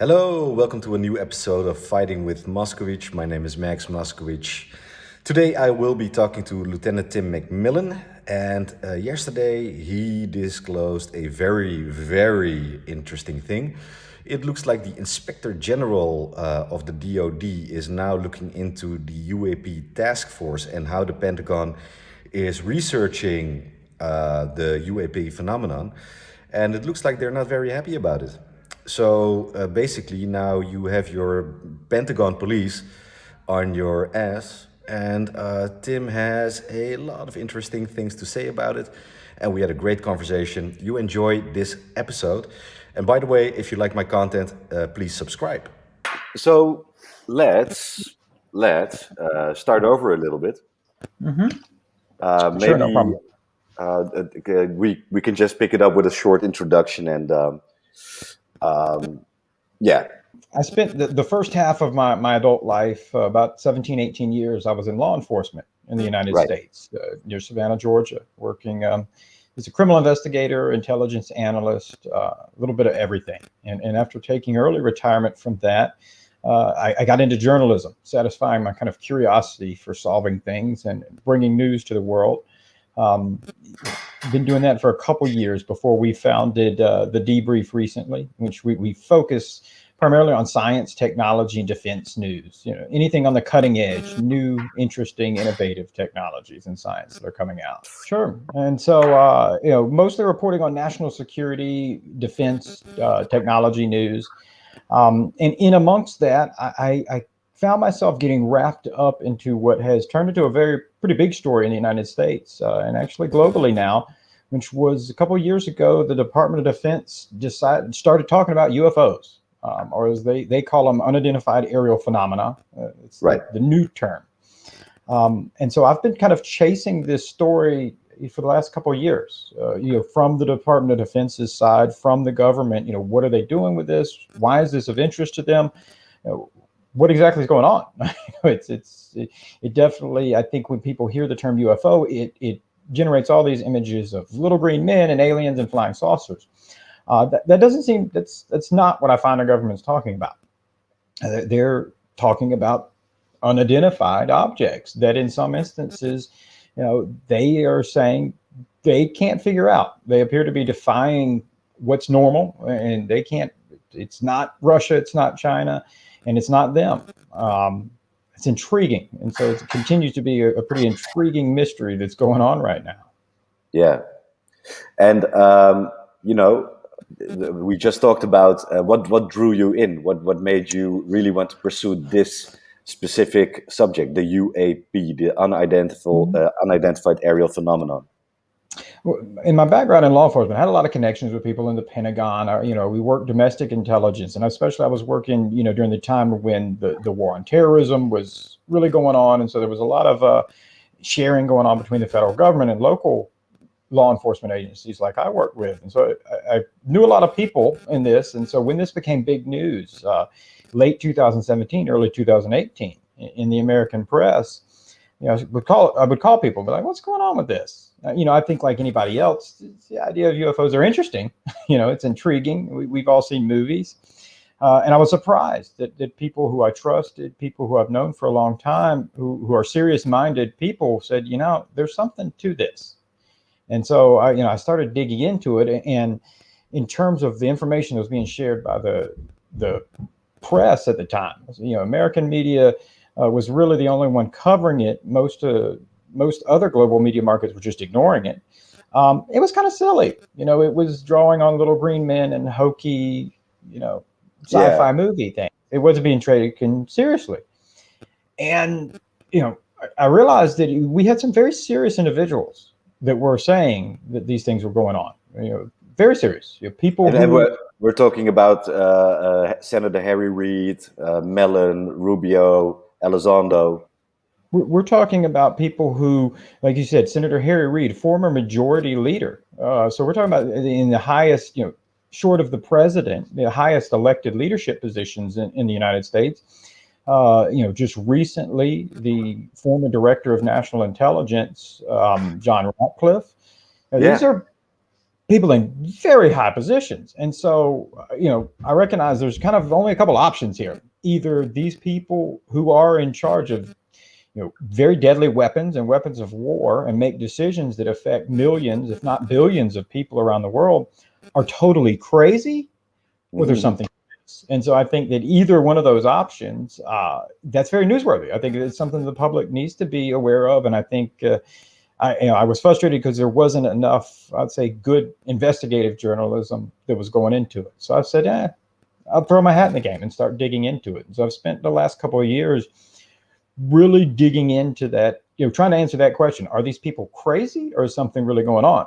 Hello, welcome to a new episode of Fighting with Moskowitz. My name is Max Moskowitz. Today I will be talking to Lieutenant Tim McMillan, and uh, yesterday he disclosed a very, very interesting thing. It looks like the Inspector General uh, of the DoD is now looking into the UAP task force and how the Pentagon is researching uh, the UAP phenomenon. And it looks like they're not very happy about it. So uh, basically now you have your Pentagon police on your ass and uh, Tim has a lot of interesting things to say about it and we had a great conversation. You enjoy this episode. And by the way, if you like my content, uh, please subscribe. So let's let's uh, start over a little bit. Mm -hmm. maybe sure, no problem. Uh, we we can just pick it up with a short introduction and um, um, yeah. I spent the, the first half of my, my adult life, uh, about 17, 18 years, I was in law enforcement in the United right. States, uh, near Savannah, Georgia, working um, as a criminal investigator, intelligence analyst, uh, a little bit of everything. And, and after taking early retirement from that, uh, I, I, got into journalism, satisfying my kind of curiosity for solving things and bringing news to the world. Um, been doing that for a couple years before we founded uh, the Debrief recently, which we, we focus primarily on science, technology, and defense news. You know, anything on the cutting edge, new, interesting, innovative technologies and science that are coming out. Sure. And so, uh, you know, mostly reporting on national security, defense, uh, technology news. Um, and in amongst that, I, I found myself getting wrapped up into what has turned into a very pretty big story in the United States uh, and actually globally now, which was a couple of years ago, the Department of Defense decided started talking about UFOs, um, or as they they call them, unidentified aerial phenomena. Uh, it's right. the, the new term. Um, and so I've been kind of chasing this story for the last couple of years, uh, you know, from the Department of Defense's side, from the government, you know, what are they doing with this? Why is this of interest to them? You know, what exactly is going on? it's it's it, it, definitely. I think when people hear the term UFO, it it generates all these images of little green men and aliens and flying saucers. Uh, that that doesn't seem that's that's not what I find our government's talking about. Uh, they're talking about unidentified objects that, in some instances, you know, they are saying they can't figure out. They appear to be defying what's normal, and they can't. It's not Russia. It's not China and it's not them. Um, it's intriguing. And so it continues to be a, a, pretty intriguing mystery that's going on right now. Yeah. And, um, you know, we just talked about uh, what, what drew you in, what, what made you really want to pursue this specific subject, the UAP, the unidentified, mm -hmm. uh, unidentified aerial phenomenon in my background in law enforcement, I had a lot of connections with people in the Pentagon. Or, you know, we worked domestic intelligence, and especially I was working, you know, during the time when the, the war on terrorism was really going on, and so there was a lot of uh, sharing going on between the federal government and local law enforcement agencies like I worked with. And so I, I knew a lot of people in this, and so when this became big news, uh, late 2017, early 2018, in the American press, you know, I would call I would call people, be like, "What's going on with this?" Uh, you know, I think like anybody else, the idea of UFOs are interesting. you know, it's intriguing. We, have all seen movies. Uh, and I was surprised that, that people who I trusted, people who I've known for a long time, who, who are serious-minded people said, you know, there's something to this. And so, I, you know, I started digging into it. And in terms of the information that was being shared by the, the press at the time, you know, American media uh, was really the only one covering it. Most uh, most other global media markets were just ignoring it. Um, it was kind of silly. You know, it was drawing on little green men and hokey, you know, sci-fi yeah. movie thing. It wasn't being taken seriously. And, you know, I realized that we had some very serious individuals that were saying that these things were going on, you know, very serious. You know, people and who, we're, we're, talking about uh, uh, Senator Harry Reid, uh, Mellon, Rubio, Elizondo, we're talking about people who, like you said, Senator Harry Reid, former majority leader. Uh, so we're talking about in the highest, you know, short of the president, the highest elected leadership positions in, in the United States. Uh, you know, just recently, the former director of national intelligence, um, John Ratcliffe. Yeah. These are people in very high positions. And so, you know, I recognize there's kind of only a couple options here. Either these people who are in charge of, you know, very deadly weapons and weapons of war and make decisions that affect millions, if not billions of people around the world are totally crazy or there's mm-hmm. something and so I think that either one of those options, uh, that's very newsworthy. I think it's something the public needs to be aware of. And I think uh, I, you know, I was frustrated because there wasn't enough, I'd say, good investigative journalism that was going into it. So I said, eh, I'll throw my hat in the game and start digging into it. And so I've spent the last couple of years really digging into that, you know, trying to answer that question. Are these people crazy or is something really going on?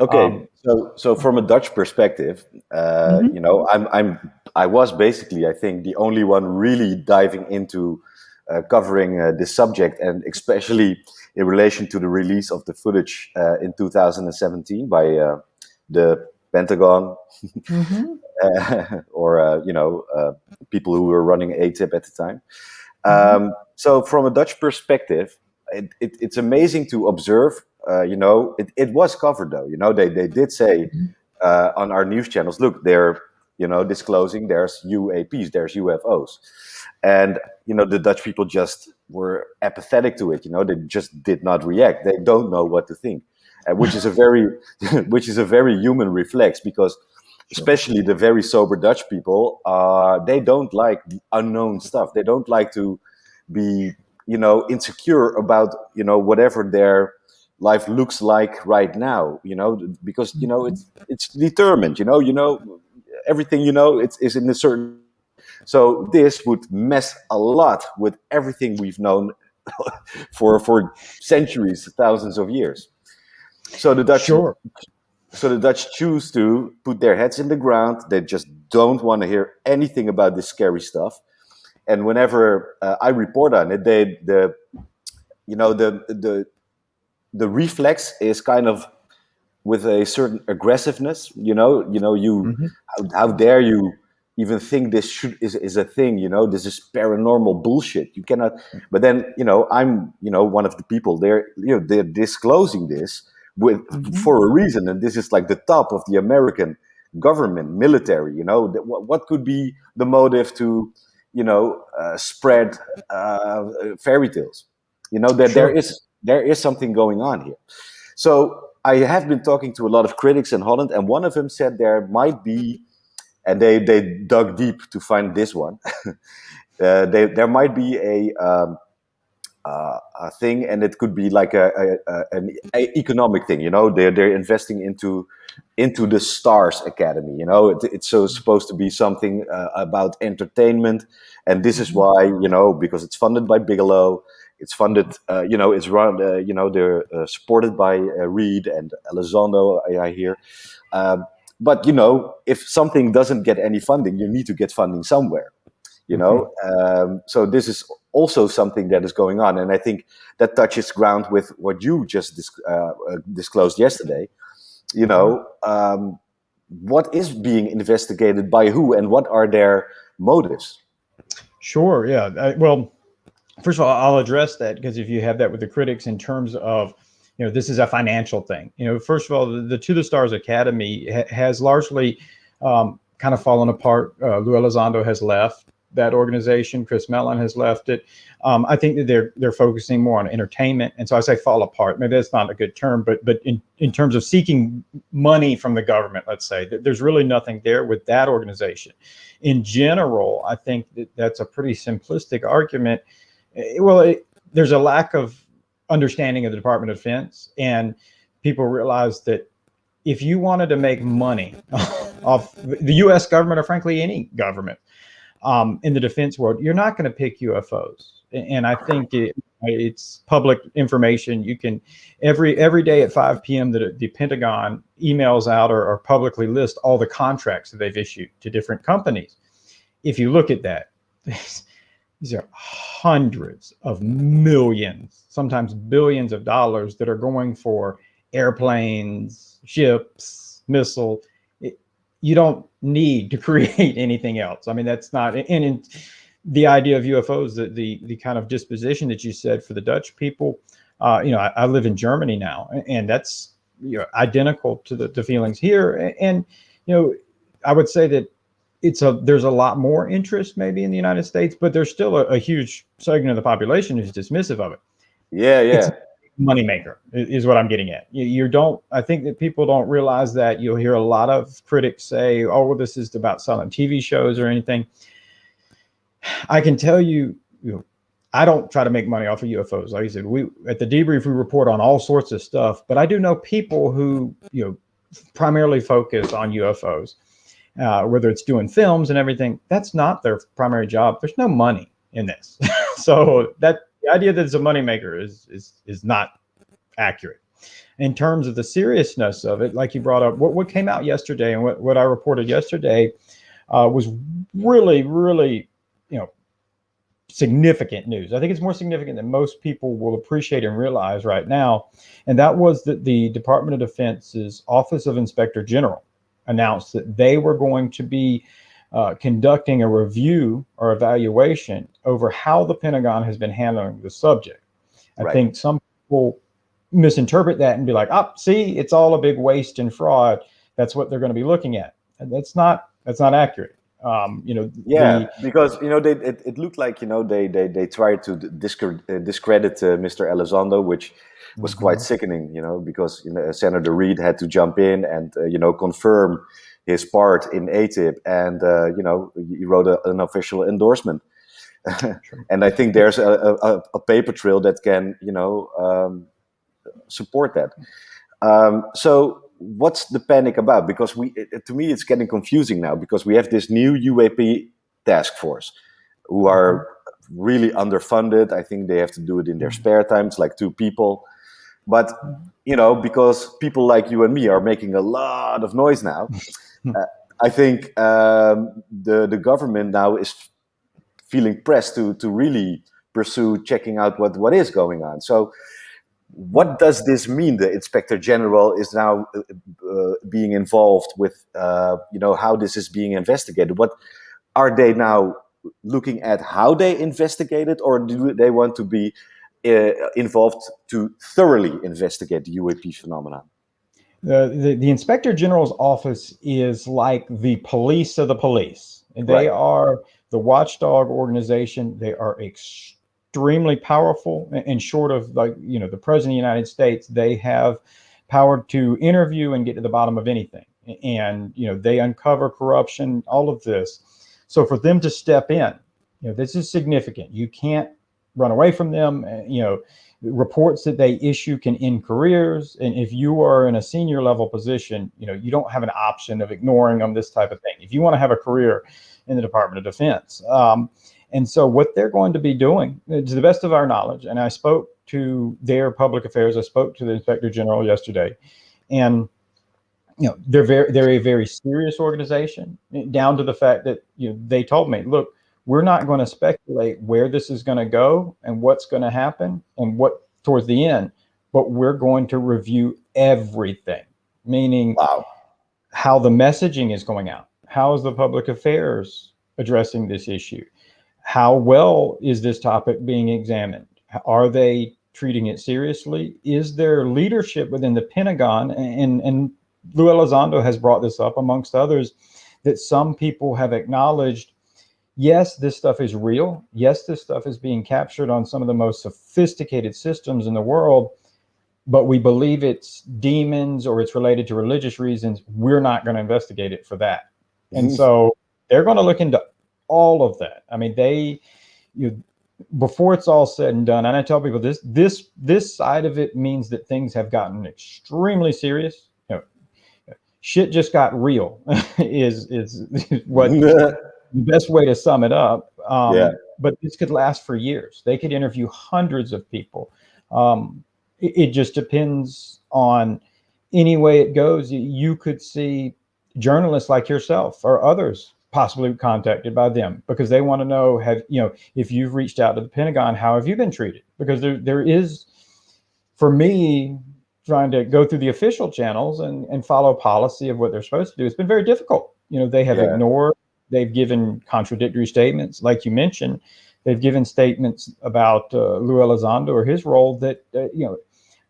Okay, um, so so from a Dutch perspective, uh, mm-hmm. you know, I'm I'm I was basically I think the only one really diving into uh, covering uh, this subject, and especially in relation to the release of the footage uh, in 2017 by uh, the Pentagon, mm-hmm. or uh, you know people who were running AATIP at the time. Mm-hmm. Um, so from a Dutch perspective, it, it, it's amazing to observe uh, you know, it, it was covered though. You know, they, they did say mm-hmm. uh, on our news channels, look, they're, you know, disclosing there's UAPs, there's UFOs. And, you know, the Dutch people just were apathetic to it. You know, they just did not react. They don't know what to think, uh, which is a very, which is a very human reflex because especially the very sober Dutch people, uh, they don't like unknown stuff. They don't like to be, you know, insecure about, you know, whatever their life looks like right now you know because you know it's it's determined you know you know everything you know it's is in a certain so this would mess a lot with everything we've known for for centuries thousands of years so the dutch sure. So the dutch choose to put their heads in the ground they just don't want to hear anything about this scary stuff and whenever uh, i report on it they the you know the the the reflex is kind of with a certain aggressiveness. You know, you know, you mm-hmm. how, how, dare you even think this should is, is a thing? You know, this is paranormal bullshit. You cannot. But then, you know, I'm you know one of the people. They're you know they're disclosing this with mm-hmm. for a reason, and this is like the top of the American government, military. You know, what, what could be the motive to you know uh, spread uh, fairy tales? You know that sure. there is there is something going on here. So I have been talking to a lot of critics in Holland, and one of them said there might be, and they, they dug deep to find this one. uh, they, there might be a, um, uh, a thing, and it could be like a, a, a, an economic thing. You know, they're they're investing into into the Stars Academy. You know, it, it's so supposed to be something uh, about entertainment, and this is mm-hmm. why you know because it's funded by Bigelow it's funded, uh, you know, it's run, uh, you know, they're uh, supported by uh, Reid and Elizondo, I, I hear. Um, but, you know, if something doesn't get any funding, you need to get funding somewhere, you know? Mm-hmm. Um, so this is also something that is going on. And I think that touches ground with what you just dis uh, uh, disclosed yesterday. You know, um, what is being investigated by who and what are their motives? Sure. Yeah. I, well, first of all, I'll address that because if you have that with the critics in terms of, you know, this is a financial thing. You know, first of all, the, the To the Stars Academy ha has largely um, kind of fallen apart. Uh, Lou Elizondo has left that organization. Chris Mellon has left it. Um, I think that they're they're focusing more on entertainment, and so I say fall apart. Maybe that's not a good term, but but in in terms of seeking money from the government, let's say there's really nothing there with that organization. In general, I think that that's a pretty simplistic argument Eh, well, it, there's a lack of understanding of the Department of Defense, and people realize that if you wanted to make money off the U.S. government, or frankly any government um, in the defense world, you're not going to pick UFOs. And I think it, it's public information. You can every every day at 5 p.m. the, the Pentagon emails out or, or publicly list all the contracts that they've issued to different companies. If you look at that, these are hundreds of millions, sometimes billions of dollars that are going for airplanes, ships, missile. You don't need to create anything else. I mean, that's not, and in the idea of UFOs, the, the, the kind of disposition that you said for the Dutch people, uh, you know, I, I live in Germany now, and that's you know, identical to the, the feelings here. And, you know, I would say that it's a there's a lot more interest maybe in the United States, but there's still a, a huge segment of the population who's dismissive of it. Yeah, yeah. Moneymaker is what I'm getting at. You, you, don't. I think that people don't realize that. You'll hear a lot of critics say, "Oh, well, this is about selling TV shows or anything." I can tell you, you know, I don't try to make money off of UFOs. Like I said, we at the debrief we report on all sorts of stuff, but I do know people who you know primarily focus on UFOs, uh, whether it's doing films and everything. That's not their primary job. There's no money in this, so that the idea that it's a moneymaker is is is not accurate. In terms of the seriousness of it, like you brought up, what, what came out yesterday and what, what I reported yesterday uh, was really, really, you know, significant news. I think it's more significant than most people will appreciate and realize right now. And that was that the Department of Defense's Office of Inspector General announced that they were going to be uh, conducting a review or evaluation over how the Pentagon has been handling the subject. I right. think some people misinterpret that and be like, "Oh, see, it's all a big waste and fraud." That's what they're going to be looking at, and that's not that's not accurate. Um, you know, yeah, the, because you know they, it, it looked like you know they they they tried to discredit, uh, discredit uh, Mr. Elizondo, which was mm -hmm. quite sickening. You know, because you know, Senator Reid had to jump in and uh, you know confirm his part in AATIP, and uh, you know he wrote a, an official endorsement. and I think there's a, a, a, paper trail that can you know um, support that. Um, so what's the panic about? Because we, it, to me, it's getting confusing now because we have this new UAP task force who are really underfunded. I think they have to do it in their mm-hmm. spare time. It's like two people. But, you know, because people like you and me are making a lot of noise now, uh, I think um, the the government now is feeling pressed to to really pursue checking out what what is going on. So, what does this mean? The inspector general is now uh, uh, being involved with uh, you know how this is being investigated. What are they now looking at? How they investigate it, or do they want to be uh, involved to thoroughly investigate the UAP phenomenon? Uh, the, the inspector general's office is like the police of the police. And they right. are the watchdog organization. They are extremely powerful. And short of like, you know, the president of the United States, they have power to interview and get to the bottom of anything. And, you know, they uncover corruption, all of this. So for them to step in, you know, this is significant. You can't run away from them. You know, reports that they issue can end careers. And if you are in a senior level position, you know, you don't have an option of ignoring them, this type of thing. If you want to have a career in the Department of Defense. Um, and so what they're going to be doing, uh, to the best of our knowledge, and I spoke to their public affairs, I spoke to the Inspector General yesterday, and you know, they're very, they're a very serious organization down to the fact that, you know, they told me, look, we're not going to speculate where this is going to go and what's going to happen and what towards the end, but we're going to review everything, meaning wow. how the messaging is going out. How is the public affairs addressing this issue? How well is this topic being examined? Are they treating it seriously? Is there leadership within the Pentagon? And, and Lou Elizondo has brought this up amongst others, that some people have acknowledged yes, this stuff is real. Yes, this stuff is being captured on some of the most sophisticated systems in the world, but we believe it's demons or it's related to religious reasons. We're not going to investigate it for that. And mm-hmm. so they're going to look into all of that. I mean, they, you, before it's all said and done, and I tell people this, this, this side of it means that things have gotten extremely serious. You know, shit just got real is, is, is what the best way to sum it up. Um, yeah. But this could last for years. They could interview hundreds of people. Um, it, it, just depends on any way it goes. You could see journalists like yourself or others possibly contacted by them because they want to know have you know if you've reached out to the Pentagon, how have you been treated? Because there there is, for me, trying to go through the official channels and and follow policy of what they're supposed to do. It's been very difficult. You know, they have yeah. ignored They've given contradictory statements, like you mentioned. They've given statements about uh, Lou Elizondo or his role that uh, you know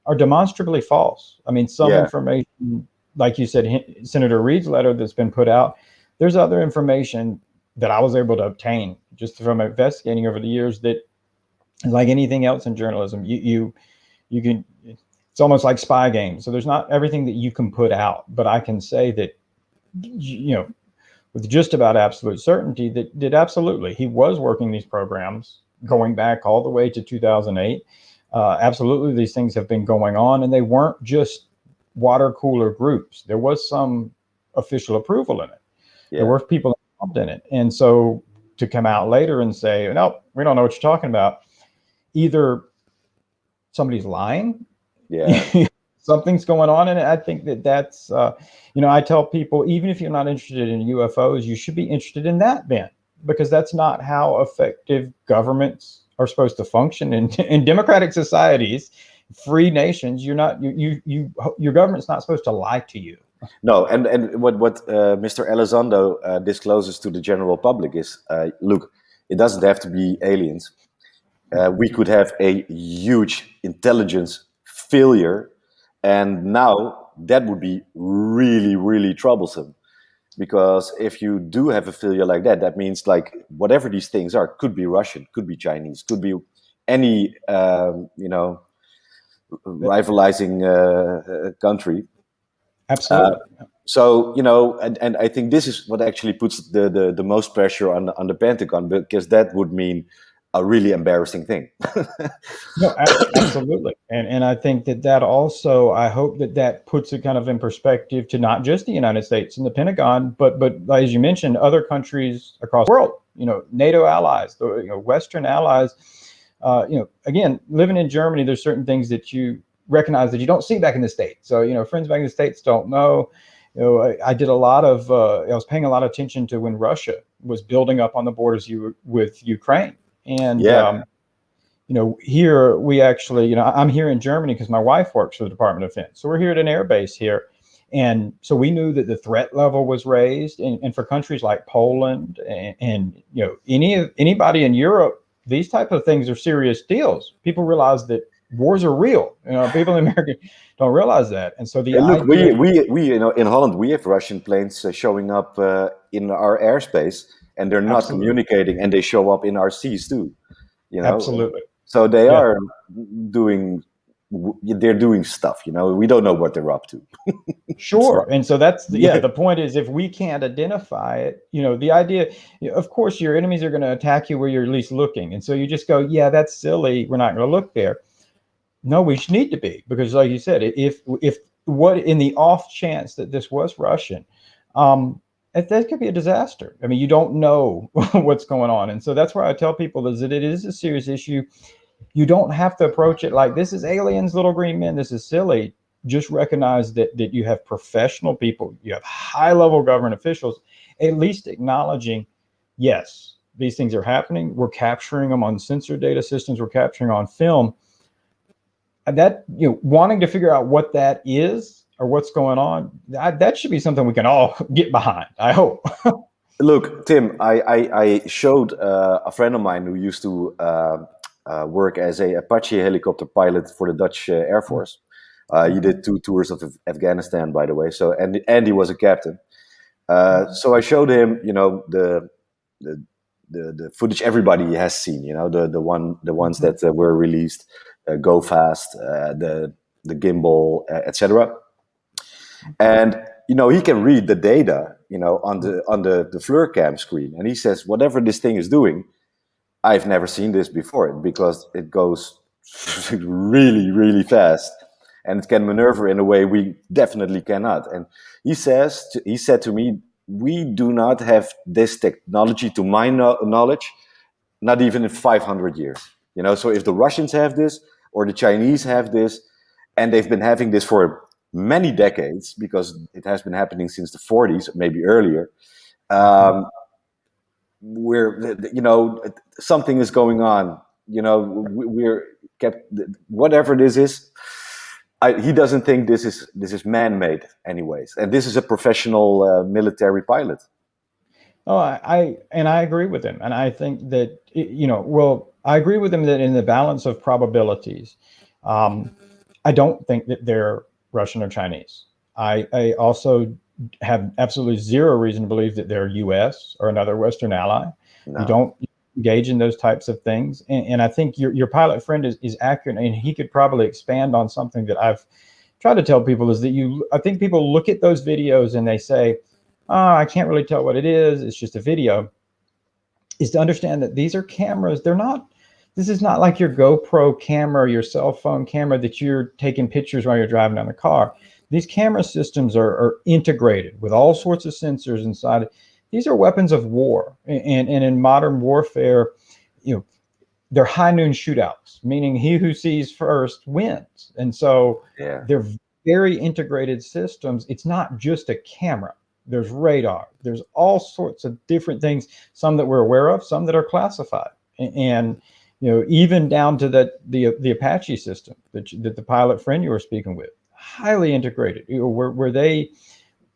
are demonstrably false. I mean, some yeah. information, like you said, Senator Reid's letter that's been put out, there's other information that I was able to obtain just from investigating over the years that, like anything else in journalism, you you you can. It's almost like spy games. So there's not everything that you can put out, but I can say that, you know, with just about absolute certainty that did absolutely he was working these programs going back all the way to 2008 uh, absolutely these things have been going on and they weren't just water cooler groups. There was some official approval in it. Yeah. there were people involved in it. And so to come out later and say no we don't know what you're talking about either somebody's lying yeah something's going on and i think that that's uh, you know i tell people even if you're not interested in ufos you should be interested in that then because that's not how effective governments are supposed to function in, in democratic societies, free nations. You're not you you you your government's not supposed to lie to you. No, and and what what uh, Mr. Elizondo uh, discloses to the general public is, uh, look, it doesn't have to be aliens. Uh, we could have a huge intelligence failure, and now that would be really really troublesome because if you do have a failure like that, that means like whatever these things are could be Russian, could be Chinese, could be any um, you know rivalizing uh, uh, country. Absolutely. Uh, so you know, and, and I think this is what actually puts the the, the most pressure on on the Pentagon because that would mean a really embarrassing thing. no, absolutely, and and I think that that also I hope that that puts it kind of in perspective to not just the United States and the Pentagon, but but as you mentioned, other countries across the world. You know, NATO allies, the you know Western allies. Uh, you know, again, living in Germany, there's certain things that you recognize that you don't see back in the states. So you know, friends back in the states don't know. You know, I, I did a lot of. Uh, I was paying a lot of attention to when Russia was building up on the borders you, with Ukraine and yeah. Um, you know, here we actually, you know, I'm here in Germany because my wife works for the Department of Defense. So we're here at an air base here. And so we knew that the threat level was raised. And, and for countries like Poland and, and, you know, any anybody in Europe, these type of things are serious deals. People realize that wars are real. You know, people in America don't realize that. And so the look, we, we, we, you know, in Holland, we have Russian planes uh, showing up uh, in our airspace and they're not Absolutely. communicating and they show up in RCs too you know Absolutely. So they yeah. are doing they're doing stuff you know we don't know what they're up to sure and so that's yeah the point is if we can't identify it you know the idea of course your enemies are going to attack you where you're least looking and so you just go yeah that's silly we're not going to look there no we should need to be because like you said if if what in the off chance that this was russian um that could be a disaster. I mean, you don't know what's going on. And so that's why I tell people is that it is a serious issue. You don't have to approach it like this is aliens, little green men. This is silly. Just recognize that that you have professional people, you have high level government officials, at least acknowledging, yes, these things are happening. We're capturing them on sensor data systems. We're capturing on film. That you know, wanting to figure out what that is or what's going on, that, that should be something we can all get behind. I hope. Look, Tim, I, I, I showed uh, a friend of mine who used to uh, uh, work as a Apache helicopter pilot for the Dutch uh, Air Force. Uh, he did two tours of Afghanistan, by the way. So, and and he was a captain. Uh, so I showed him, you know, the the the, the footage everybody has seen. You know, the the one the ones mm-hmm. that were released, Go Fast, the the gimbal, etc and you know he can read the data you know on the on the the FLIRCam screen. And he says whatever this thing is doing i've never seen this before because it goes really really fast. And it can maneuver in a way we definitely cannot. And he says he said to me we do not have this technology to my no knowledge not even in 500 years. You know so if the russians have this or the chinese have this and they've been having this for many decades because it has been happening since the 40s, maybe earlier. Um, where you know something is going on. You know, we're kept whatever this is. I, he doesn't think this is this is man-made, anyways, and this is a professional uh, military pilot. Oh, I, I, and I agree with him, and I think that you know, well, I agree with him that in the balance of probabilities, um, I don't think that they're Russian or Chinese. I, I also have absolutely zero reason to believe that they're U.S. or another Western ally. No. You don't engage in those types of things. And, and I think your, your pilot friend is, is accurate and he could probably expand on something that I've tried to tell people is that you, I think people look at those videos and they say, oh, I can't really tell what it is. It's just a video is to understand that these are cameras. They're not, this is not like your GoPro camera, your cell phone camera that you're taking pictures while you're driving down the car. These camera systems are, are integrated with all sorts of sensors inside. These are weapons of war. And, and in modern warfare, you know, they're high noon shootouts, meaning he who sees first wins. And so yeah. they're very integrated systems. It's not just a camera there's radar, there's all sorts of different things, some that we're aware of, some that are classified. And, you know, even down to that the the Apache system that, that the pilot friend you were speaking with, highly integrated, you know, where, where they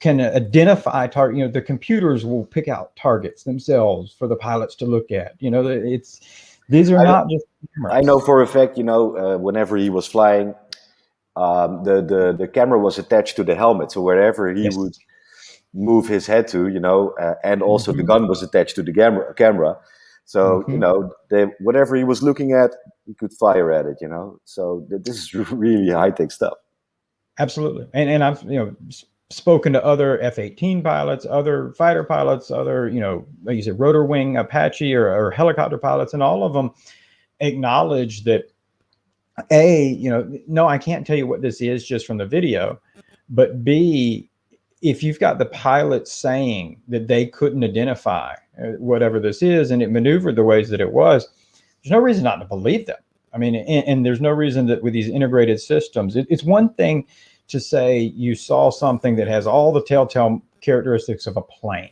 can identify target, you know, the computers will pick out targets themselves for the pilots to look at. You know, it's these are I, not just cameras. I know for a fact, you know, uh, whenever he was flying, um, the, the, the camera was attached to the helmet. So wherever he yes. would move his head to, you know, uh, and also mm-hmm. the gun was attached to the camera. camera. So mm-hmm. you know, they, whatever he was looking at, he could fire at it. You know, so th- this is really high tech stuff. Absolutely, and and I've you know spoken to other F-18 pilots, other fighter pilots, other you know, like you said, rotor wing Apache or, or helicopter pilots, and all of them acknowledge that a you know no i can't tell you what this is just from the video but b if you've got the pilot saying that they couldn't identify uh, whatever this is and it maneuvered the ways that it was, there's no reason not to believe them. I mean, and, and there's no reason that with these integrated systems, it, it's one thing to say you saw something that has all the telltale characteristics of a plane,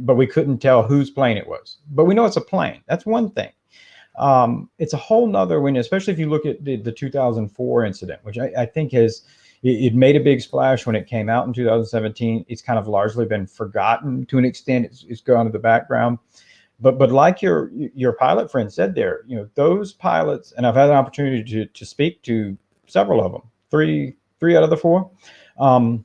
but we couldn't tell whose plane it was. But we know it's a plane. That's one thing. Um, it's a whole nother when, especially if you look at the, the 2004 incident, which I, I think has it, it, made a big splash when it came out in 2017. It's kind of largely been forgotten to an extent. It's, it's gone to the background. But but like your your pilot friend said there, you know, those pilots, and I've had an opportunity to to speak to several of them, three three out of the four. Um,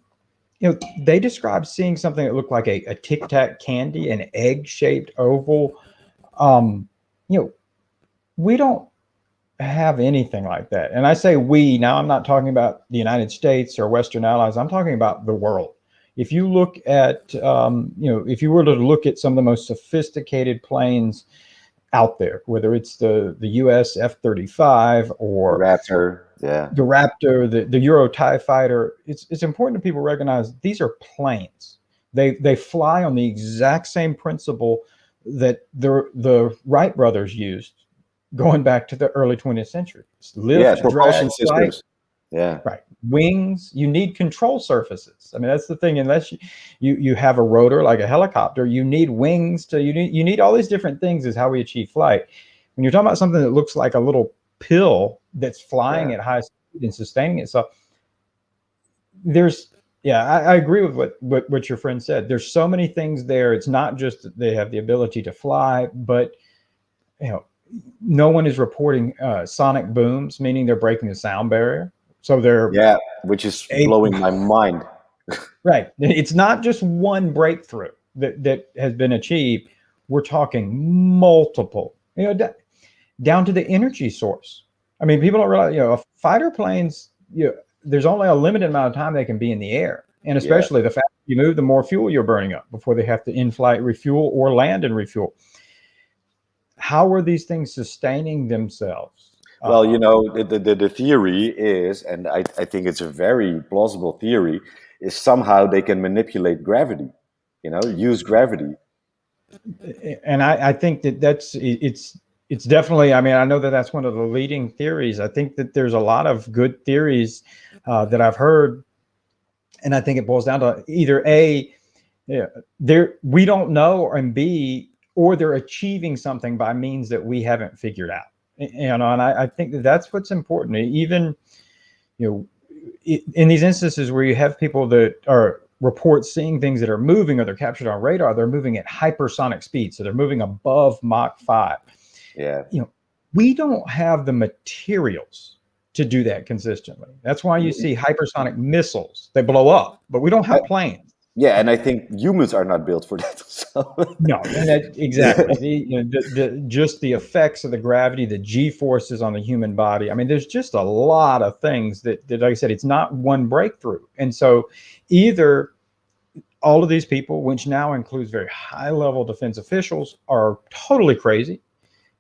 you know, they described seeing something that looked like a, a Tic Tac candy, an egg shaped oval. Um, you know, we don't have anything like that. And I say we, now I'm not talking about the United States or Western allies, I'm talking about the world. If you look at, um, you know, if you were to look at some of the most sophisticated planes out there, whether it's the, the US F-35 or Raptor, yeah, the Raptor, the, the Euro TIE fighter, it's, it's important that people recognize these are planes. They, they fly on the exact same principle that the, the Wright brothers used going back to the early 20th century. Lift, yeah, propulsion systems. Yeah. Right. Wings, you need control surfaces. I mean, that's the thing. Unless you, you, you have a rotor like a helicopter, you need wings to, you need, you need all these different things is how we achieve flight. When you're talking about something that looks like a little pill that's flying yeah. at high speed and sustaining itself, there's, yeah, I, I, agree with what, what, what your friend said. There's so many things there. It's not just that they have the ability to fly, but you know, no one is reporting uh, sonic booms, meaning they're breaking the sound barrier. So they're yeah, which is blowing my mind. right. It's not just one breakthrough that that has been achieved. We're talking multiple. You know, down to the energy source. I mean, people don't realize. You know, fighter planes. You know, there's only a limited amount of time they can be in the air, and especially yeah. the faster you move, the more fuel you're burning up before they have to in-flight refuel or land and refuel how are these things sustaining themselves? Well, you um, know, the, the, the theory is, and I, I think it's a very plausible theory, is somehow they can manipulate gravity, you know, use gravity. And I, I think that that's, it's, it's definitely, I mean, I know that that's one of the leading theories. I think that there's a lot of good theories uh, that I've heard. And I think it boils down to either A, yeah, there, we don't know, and B, or they're achieving something by means that we haven't figured out. You know, and I, I think that that's what's important. Even, you know, in these instances where you have people that are report seeing things that are moving or they're captured on radar, they're moving at hypersonic speed. So they're moving above Mach 5. Yeah. You know, we don't have the materials to do that consistently. That's why you mm-hmm. see hypersonic missiles. They blow up, but we don't have planes. Yeah, and I think humans are not built for that. So. no, that, exactly. the, you know, the, the, just the effects of the gravity, the G forces on the human body. I mean, there's just a lot of things that, that, like I said, it's not one breakthrough. And so either all of these people, which now includes very high level defense officials, are totally crazy.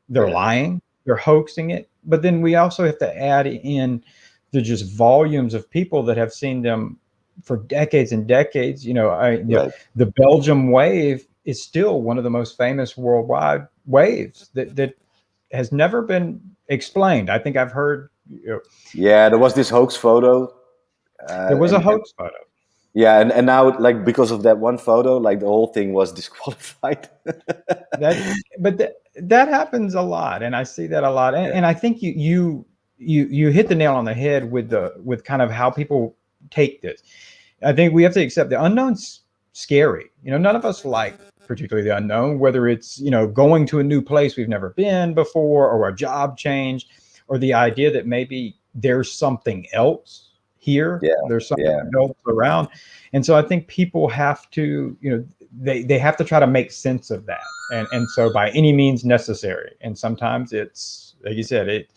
They're lying, they're hoaxing it. But then we also have to add in the just volumes of people that have seen them for decades and decades. You know, I, you right. know, the Belgium wave is still one of the most famous worldwide waves that, that has never been explained. I think I've heard. You know, yeah, there was this hoax photo. Uh, there was a hoax photo yeah and, and now like because of that one photo like the whole thing was disqualified that, but th that happens a lot and i see that a lot and, yeah. and i think you you you you hit the nail on the head with the with kind of how people take this i think we have to accept the unknown's scary you know none of us like particularly the unknown whether it's you know going to a new place we've never been before or a job change or the idea that maybe there's something else here. Yeah. There's something yeah. else around. And so I think people have to, you know, they, they have to try to make sense of that. And, and so by any means necessary. And sometimes it's, like you said, it,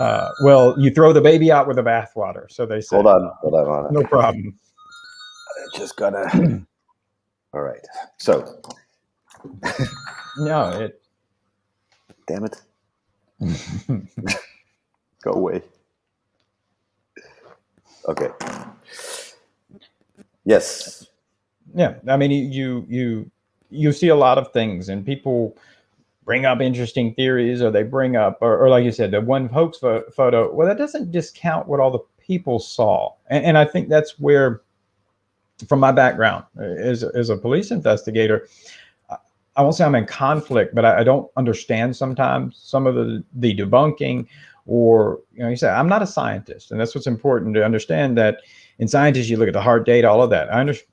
uh, well, you throw the baby out with the bathwater. So they say, hold on, hold on, hold on. No problem. Just gotta, all right. So. no, it. Damn it. Go away. Okay. Yes. Yeah, I mean, you you you see a lot of things, and people bring up interesting theories, or they bring up, or, or like you said, the one hoax pho photo. Well, that doesn't discount what all the people saw, and, and I think that's where, from my background as as a police investigator, I won't say I'm in conflict, but I, I, don't understand sometimes some of the the debunking or you know you say i'm not a scientist and that's what's important to understand that in scientists you look at the hard data all of that. I understand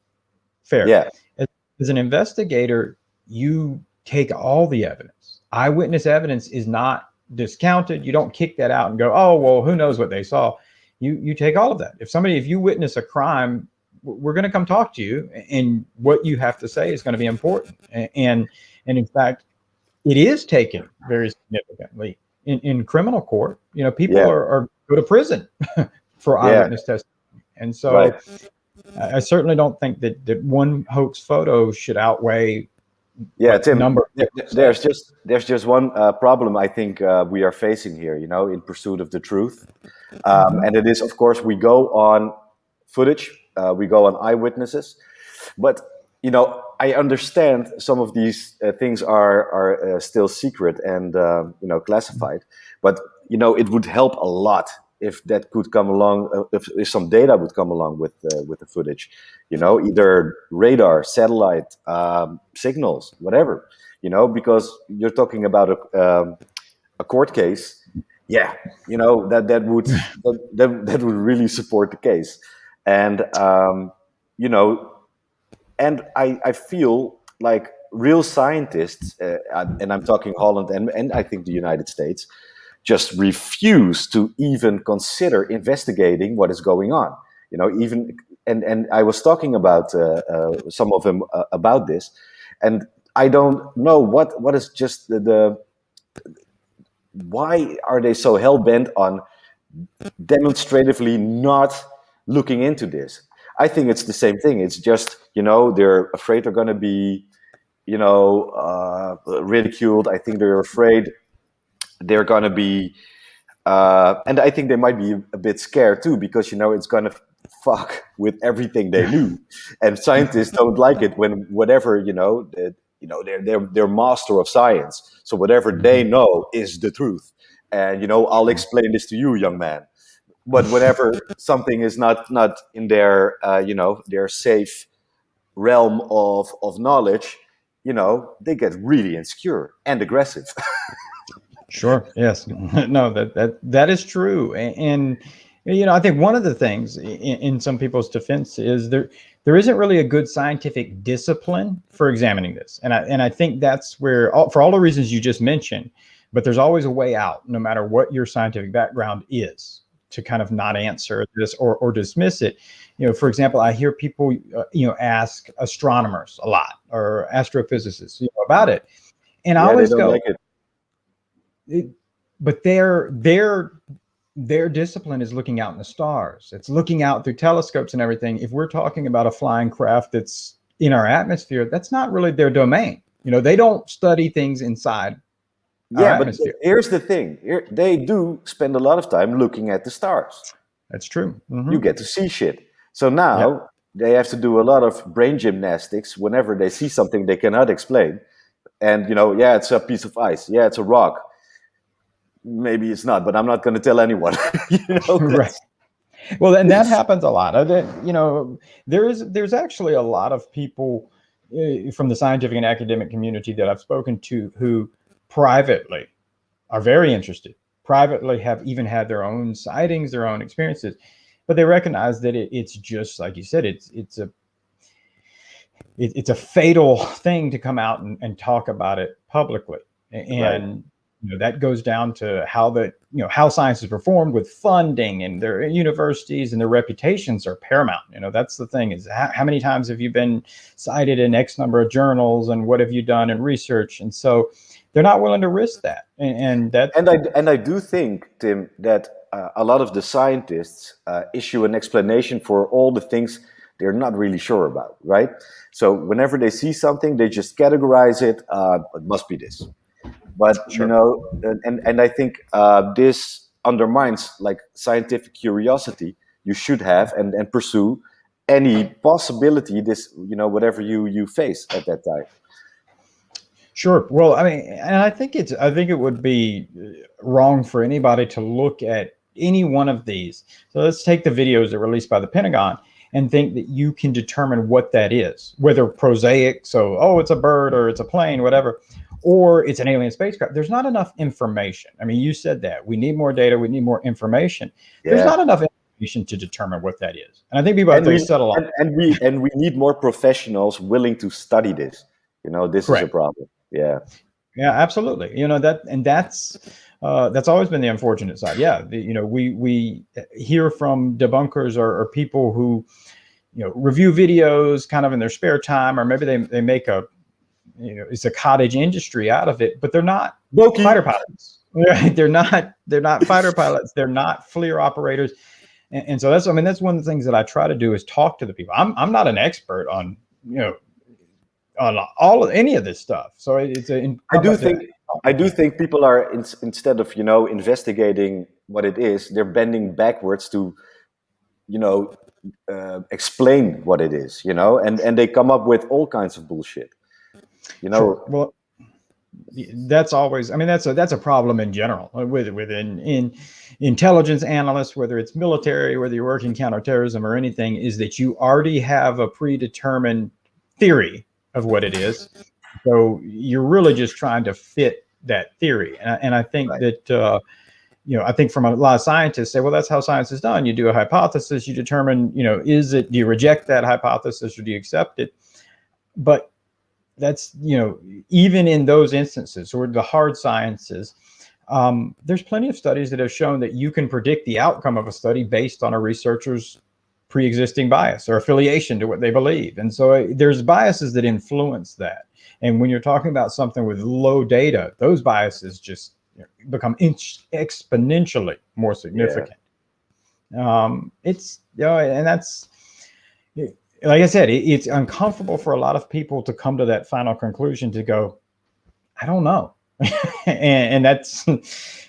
fair. Yeah. As, as an investigator you take all the evidence. Eyewitness evidence is not discounted. You don't kick that out and go oh well who knows what they saw. You you take all of that. If somebody if you witness a crime we're going to come talk to you and what you have to say is going to be important and and in fact it is taken very significantly in, in criminal court. You know, people yeah. are, are, go to prison for eyewitness yeah. testimony. And so right. I, I, certainly don't think that, that one hoax photo should outweigh yeah Tim, number there's just there's just one uh, problem i think uh, we are facing here you know in pursuit of the truth um, mm-hmm. and it is of course we go on footage uh, we go on eyewitnesses. But you know I understand some of these uh, things are are uh, still secret and uh, you know classified, but you know it would help a lot if that could come along, uh, if, if some data would come along with uh, with the footage, you know, either radar, satellite, um, signals, whatever, you know, because you're talking about a um, a court case. Yeah, you know that that would that, that would really support the case, and um, you know and I, I feel like real scientists, uh, and I'm talking Holland and, and I think the United States, just refuse to even consider investigating what is going on. You know, even and and I was talking about uh, uh, some of them uh, about this, and I don't know what what is just the, the why are they so hell bent on demonstratively not looking into this? I think it's the same thing. It's just you know they're afraid they're going to be you know uh, ridiculed. I think they're afraid they're going to be, uh, and I think they might be a bit scared too because you know it's going to fuck with everything they knew, and scientists don't like it when whatever you know. You know they're they're they're master of science, so whatever they mm-hmm. know is the truth. And you know, I'll explain this to you, young man but whenever something is not not in their uh, you know their safe realm of of knowledge you know they get really insecure and aggressive. Sure yes. No that that that is true. And, and, you know i think one of the things in, in some people's defense is there there isn't really a good scientific discipline for examining this. And i and i think that's where all, for all the reasons you just mentioned but there's always a way out no matter what your scientific background is to kind of not answer this or, or dismiss it. You know, for example, I hear people, uh, you know, ask astronomers a lot or astrophysicists you know, about it. And yeah, I always go, like it. It, but their, their, their discipline is looking out in the stars. It's looking out through telescopes and everything. If we're talking about a flying craft that's in our atmosphere, that's not really their domain. You know, they don't study things inside yeah, but here's the thing: Here, they do spend a lot of time looking at the stars. That's true. Mm -hmm. You get to see shit. So now yeah. they have to do a lot of brain gymnastics whenever they see something they cannot explain. And you know, yeah, it's a piece of ice. Yeah, it's a rock. Maybe it's not, but I'm not going to tell anyone. you know, right. Well, and that happens a lot. You know, there is there's actually a lot of people eh, from the scientific and academic community that I've spoken to who privately are very interested, privately have even had their own sightings, their own experiences, but they recognize that it, it's just like you said, it's it's a it, it's a fatal thing to come out and, and talk about it publicly, and right you know, that goes down to how the, you know, how science is performed with funding and their universities and their reputations are paramount. You know, that's the thing is how, how, many times have you been cited in X number of journals and what have you done in research? And so they're not willing to risk that. And, and that. And I, and I do think, Tim, that uh, a lot of the scientists uh, issue an explanation for all the things they're not really sure about, right? So whenever they see something, they just categorize it. Uh, it must be this but sure. you know, and and I think uh, this undermines like scientific curiosity you should have and and pursue any possibility this you know whatever you you face at that time. Sure. Well, I mean, and I think it's I think it would be uh, wrong for anybody to look at any one of these. So let's take the videos that were released by the Pentagon and think that you can determine what that is, whether prosaic, so, oh, it's a bird or it's a plane, whatever, or it's an alien spacecraft. There's not enough information. I mean, you said that we need more data, we need more information. Yeah. There's not enough information to determine what that is. And I think people have to settle on. And, and, we and we need more professionals willing to study this. You know, this Correct. is a problem. Yeah. Yeah, absolutely. You know that, and that's uh, that's always been the unfortunate side. Yeah, the, you know, we we hear from debunkers or, or people who, you know, review videos kind of in their spare time, or maybe they they make a you know, it's a cottage industry out of it, but they're not Loki. fighter pilots. Right? They're not, they're not fighter pilots. They're not FLIR operators. And, and, so that's, I mean, that's one of the things that I try to do is talk to the people. I'm, I'm not an expert on, you know, on all of any of this stuff. So it's a, I do think, I do think people are in, instead of, you know, investigating what it is, they're bending backwards to, you know, uh, explain what it is, you know, and, and they come up with all kinds of bullshit. You know, sure. well, that's always, I mean, that's a, that's a problem in general uh, with, within, in intelligence analysts, whether it's military, whether you're working counterterrorism or anything, is that you already have a predetermined theory of what it is. So you're really just trying to fit that theory. And, and I think right. that, uh, you know, I think from a lot of scientists say, well, that's how science is done. You do a hypothesis, you determine, you know, is it, do you reject that hypothesis or do you accept it? But that's, you know, even in those instances or the hard sciences, um, there's plenty of studies that have shown that you can predict the outcome of a study based on a researcher's pre-existing bias or affiliation to what they believe. And so there's biases that influence that. And when you're talking about something with low data, those biases just you know, become exponentially more significant. Yeah. Um, it's, you know, and that's, like I said, it, it's uncomfortable for a lot of people to come to that final conclusion to go, I don't know. and, and, that's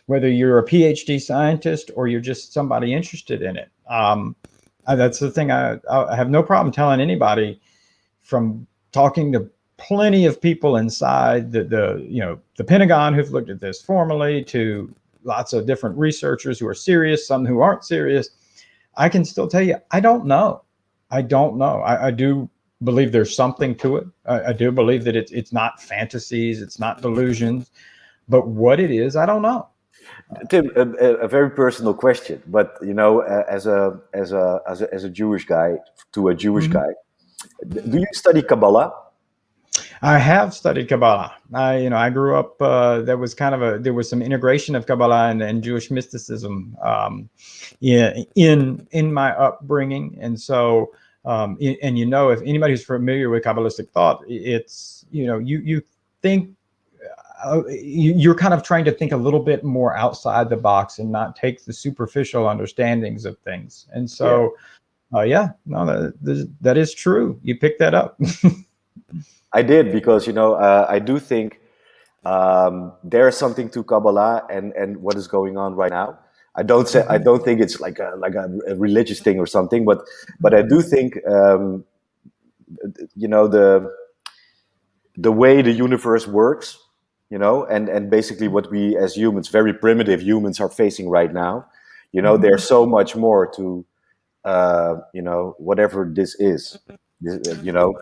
whether you're a PhD scientist or you're just somebody interested in it. Um, that's the thing I, I have no problem telling anybody from talking to plenty of people inside the, the, you know, the Pentagon who've looked at this formally to lots of different researchers who are serious, some who aren't serious. I can still tell you, I don't know. I don't know. I, I do believe there's something to it. I, I, do believe that it's it's not fantasies, it's not delusions, but what it is, I don't know. Tim, a, a very personal question, but you know, as a as a as a, as a Jewish guy to a Jewish mm -hmm. guy, do you study Kabbalah? I have studied Kabbalah. I, you know, I grew up. Uh, there was kind of a there was some integration of Kabbalah and, and Jewish mysticism um, in in in my upbringing, and so um, and you know, if anybody who's familiar with Kabbalistic thought, it's you know, you you think uh, you're kind of trying to think a little bit more outside the box and not take the superficial understandings of things. And so, yeah, uh, yeah no, that, that is true. You picked that up. I did because you know uh, I do think um, there is something to Kabbalah and and what is going on right now. I don't say I mm-hmm. don't think it's like a like a, a religious thing or something, but but I do think um, you know the the way the universe works, you know, and and basically what we as humans, very primitive humans, are facing right now. You know, there's mm-hmm. so much more to uh, you know whatever this is. You know,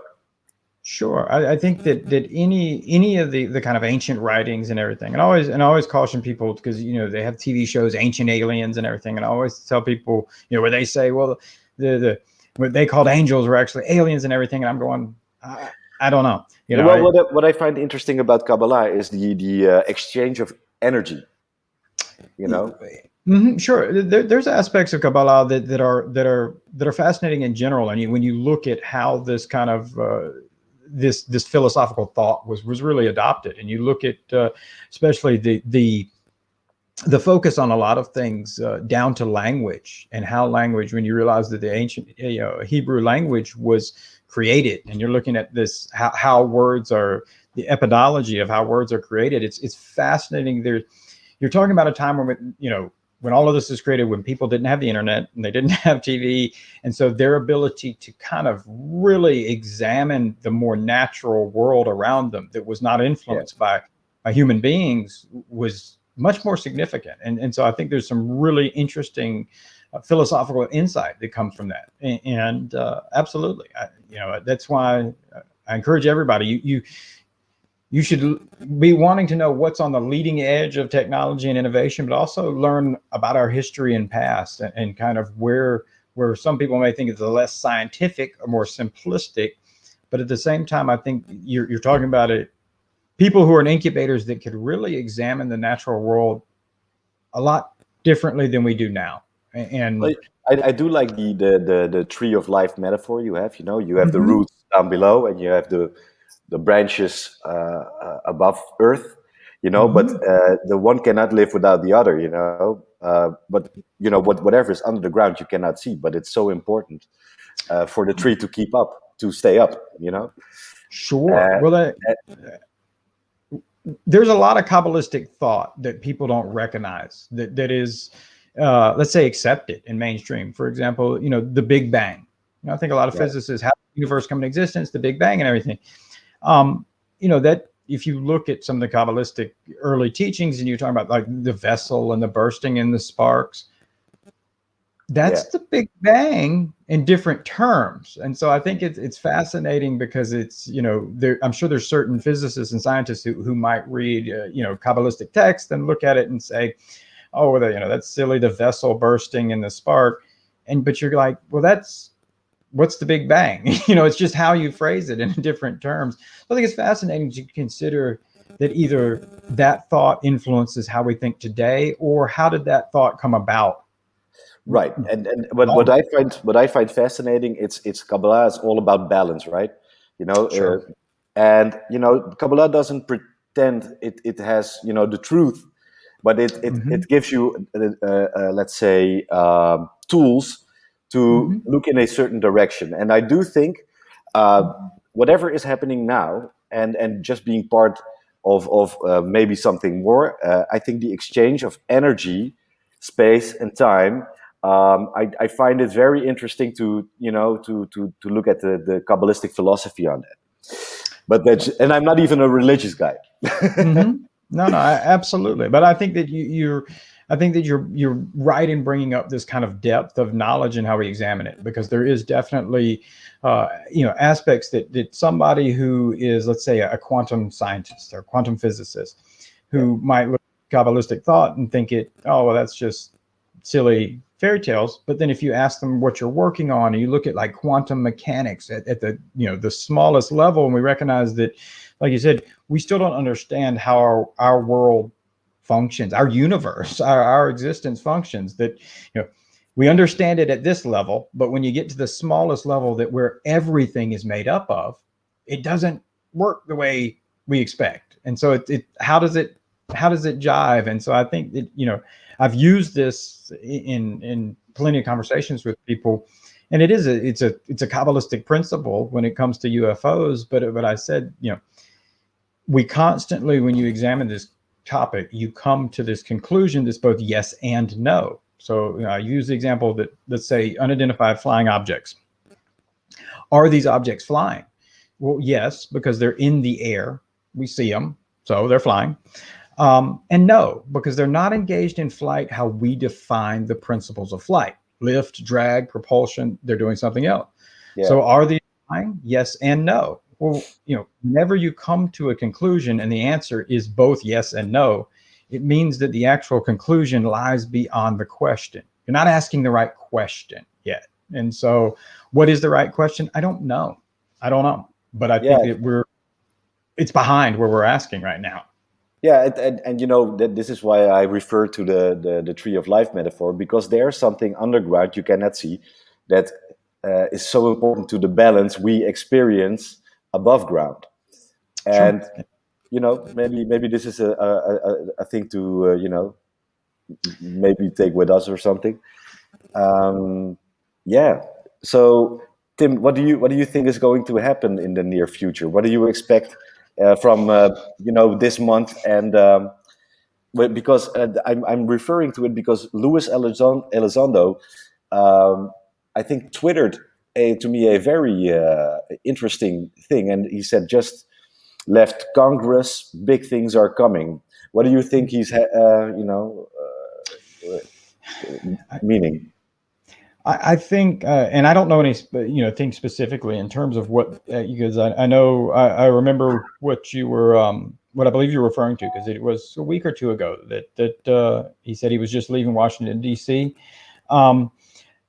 Sure, I, I, think that that any any of the the kind of ancient writings and everything, and I always and I always caution people because you know they have TV shows, Ancient Aliens and everything, and I always tell people you know where they say, well, the the what they called angels were actually aliens and everything, and I'm going, I, I don't know. You know, well, I, what I, what I find interesting about Kabbalah is the the uh, exchange of energy. You know. Mm -hmm, sure. There, there's aspects of Kabbalah that, that are that are that are fascinating in general, and you, when you look at how this kind of uh, this this philosophical thought was was really adopted. And you look at uh, especially the the the focus on a lot of things uh, down to language and how language, when you realize that the ancient you know, Hebrew language was created, and you're looking at this how, how words are the epidology of how words are created. It's it's fascinating. There, you're talking about a time when you know when all of this is created, when people didn't have the internet and they didn't have TV. And so their ability to kind of really examine the more natural world around them that was not influenced yeah. by, by human beings was much more significant. And, and so I think there's some really interesting philosophical insight that comes from that. And, and uh, absolutely, I, you know, that's why I encourage everybody, you, you, you should be wanting to know what's on the leading edge of technology and innovation, but also learn about our history and past and, and kind of where where some people may think it's a less scientific or more simplistic. But at the same time, I think you're, you're talking about it, people who are in incubators that could really examine the natural world a lot differently than we do now. And I, I do like the, the, the, the, tree of life metaphor you have, you know, you have mm -hmm. the mm-hmm. roots down below and you have the, the branches uh, uh, above earth you know mm -hmm. but mm-hmm. uh, the one cannot live without the other you know uh, but you know what whatever is under the ground you cannot see but it's so important uh, for the tree to keep up to stay up you know sure uh, well there's a lot of kabbalistic thought that people don't recognize that that is let's say accepted in mainstream for example you know the big bang you know, i think a lot of physicists have the universe come into existence the big bang and everything um, you know, that if you look at some of the Kabbalistic early teachings and you're talking about like the vessel and the bursting and the sparks, that's yeah. the Big Bang in different terms. And so I think it's, it's fascinating because it's, you know, there, I'm sure there's certain physicists and scientists who, who might read, uh, you know, Kabbalistic text and look at it and say, oh, well, you know, that's silly, the vessel bursting and the spark. And, but you're like, well, that's, what's the big bang? you know, it's just how you phrase it in different terms. I think it's fascinating to consider that either that thought influences how we think today or how did that thought come about? Right. And and what, what I find what I find fascinating, it's it's Kabbalah is all about balance, right? You know, sure. uh, and you know, Kabbalah doesn't pretend it, it has, you know, the truth, but it it, mm -hmm. it gives you uh, uh, uh let's say um, tools to mm -hmm. look in a certain direction. And I do think uh, whatever is happening now and, and just being part of, of uh, maybe something more, uh, I think the exchange of energy, space and time, um, I, I, find it very interesting to, you know, to, to, to look at the, the Kabbalistic philosophy on that. But that's, and I'm not even a religious guy. mm -hmm. No, no, absolutely. But I think that you, you're, I think that you're you're right in bringing up this kind of depth of knowledge and how we examine it, because there is definitely, uh, you know, aspects that that somebody who is, let's say, a quantum scientist or quantum physicist, who might look at Kabbalistic thought and think it, oh, well, that's just silly fairy tales. But then if you ask them what you're working on, and you look at like quantum mechanics at, at the you know the smallest level, and we recognize that, like you said, we still don't understand how our, our world functions, our universe, our, our existence functions. That you know we understand it at this level, but when you get to the smallest level that where everything is made up of, it doesn't work the way we expect. And so it, it how does it how does it jive? And so I think that, you know, I've used this in in plenty of conversations with people, and it is a it's a it's a kabbalistic principle when it comes to UFOs. But but I said, you know, we constantly when you examine this topic, you come to this conclusion that's both yes and no. So you know, I use the example that let's say unidentified flying objects. Are these objects flying? Well, yes, because they're in the air. We see them, so they're flying. Um, and no, because they're not engaged in flight how we define the principles of flight. Lift, drag, propulsion, they're doing something else. Yeah. So are they flying? Yes and no. Well, you know, whenever you come to a conclusion and the answer is both yes and no, it means that the actual conclusion lies beyond the question. You're not asking the right question yet. And so what is the right question? I don't know. I don't know. But I yeah. think that we're it's behind where we're asking right now. Yeah, and, and, and, you know that this is why I refer to the, the, the tree of life metaphor because there's something underground you cannot see that uh, is so important to the balance we experience above ground. And sure you know, maybe maybe this is a a, a thing to uh, you know maybe take with us or something. Um, yeah. So Tim, what do you what do you think is going to happen in the near future? What do you expect uh, from uh, you know this month and um, because uh, I'm I'm referring to it because Luis Elizondo, um, I think twittered a, to me a very uh, interesting thing, and he said just left Congress, big things are coming. What do you think he's, uh, you know, uh, meaning? I, think, uh, and I don't know any, you know, things specifically in terms of what, uh, because I, I know, I, I, remember what you were, um, what I believe you're referring to, because it was a week or two ago that that uh, he said he was just leaving Washington D.C. Um,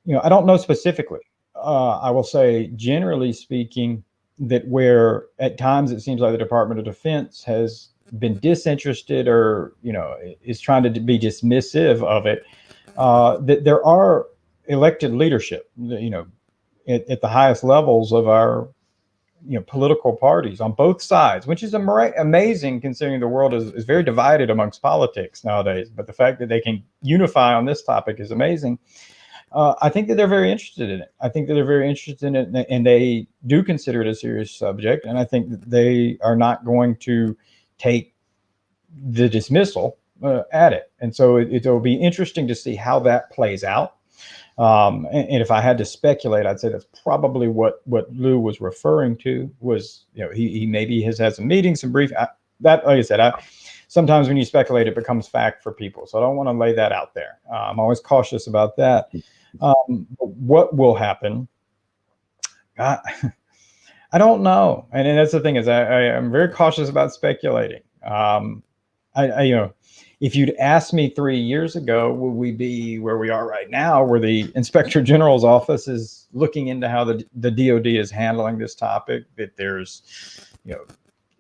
you know, I don't know specifically. Uh, I will say, generally speaking, that where at times it seems like the Department of Defense has been disinterested or you know is trying to be dismissive of it. Uh, that there are elected leadership, you know, at, at, the highest levels of our you know political parties on both sides, which is amazing considering the world is, is very divided amongst politics nowadays. But the fact that they can unify on this topic is amazing uh, I think that they're very interested in it. I think that they're very interested in it and they do consider it a serious subject. And I think that they are not going to take the dismissal uh, at it. And so it, will be interesting to see how that plays out. Um, and, and, if I had to speculate, I'd say that's probably what, what Lou was referring to was, you know, he, he maybe has had some meetings, some brief, I, that, like I said, I, sometimes when you speculate, it becomes fact for people. So I don't want to lay that out there. Uh, I'm always cautious about that. Um, what will happen? I, I don't know. And, and that's the thing is I, I am very cautious about speculating. Um, I, I, you know, if you'd asked me three years ago, would we be where we are right now, where the inspector general's office is looking into how the, the DOD is handling this topic, that there's, you know,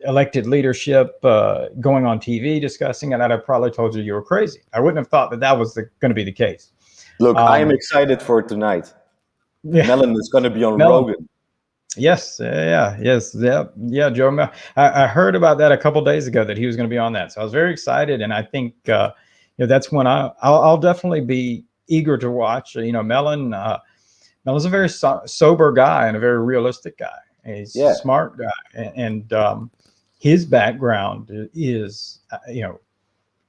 elected leadership uh, going on TV discussing it, I'd have probably told you you were crazy. I wouldn't have thought that that was going to be the case. Look, um, I am um, excited for tonight. Yeah. Mellon is going to be on Mellon. Rogan. Yes, yeah, yes, yeah, yeah. Joe, I, I, heard about that a couple days ago that he was going to be on that, so I was very excited, and I think uh, you know that's when I I'll, I'll, definitely be eager to watch. You know, Mellon uh, Mellon's a very so sober guy and a very realistic guy. He's yeah. a smart guy, and, and um, his background is uh, you know